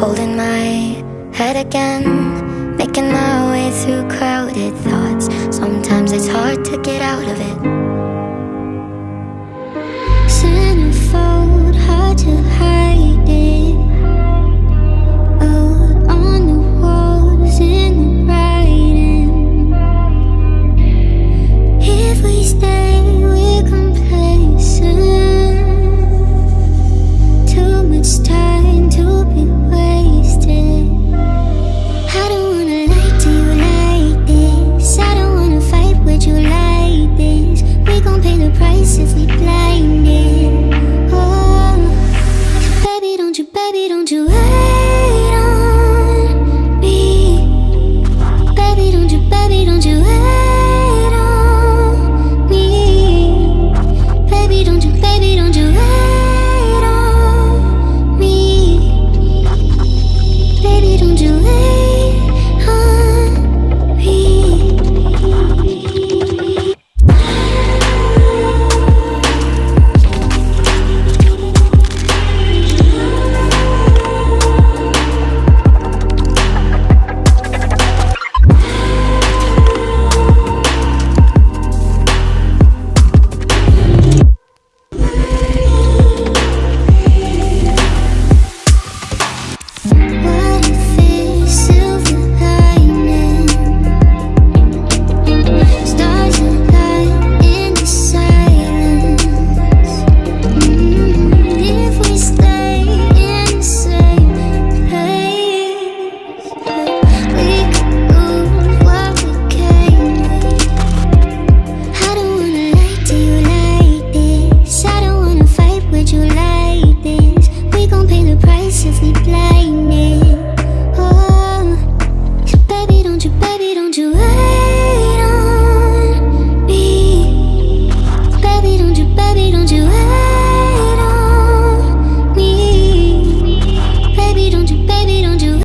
Holding my head again Making my way through crowded thoughts. Sometimes it's hard to get out of it. price if we blinded.